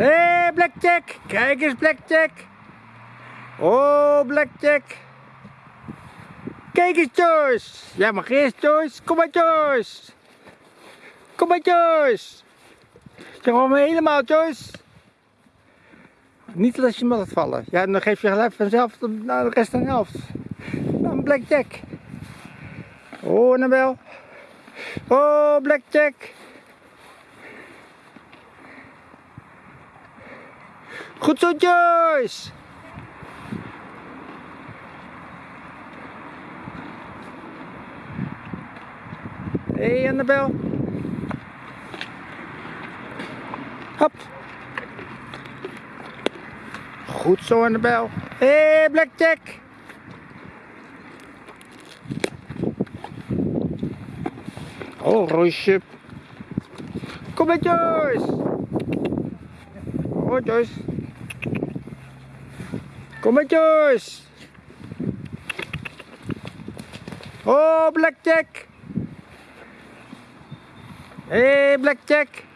Hé, hey, Blackjack. Kijk eens, Blackjack. Oh, Blackjack. Kijk eens, Joyce. Jij mag eerst, Joyce. Kom maar, Joyce. Kom maar, Joyce. Zeg maar helemaal, Joyce. Niet als je me laat vallen. Ja, dan geef je gelijk vanzelf nou, de rest aan de helft. Dan Blackjack. Oh, Annabel. Oh, Blackjack. Goed zo, Joyce. Hé, hey, Annabel. Hop. Goed zo, Annabel. Hé, hey, Blackjack. Oh, Roosje. Kom maar, Joyce. Oh, Joyce. Kom maar, Joyce. Oh, Blackjack. Hé, hey, Blackjack.